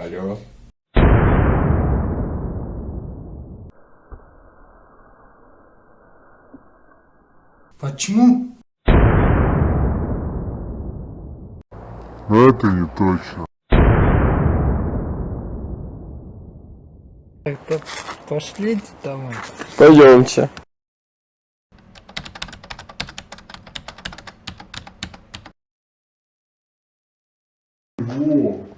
Алло. Почему? Это не точно. Так-то пошлите домой. Пойдемте. Во,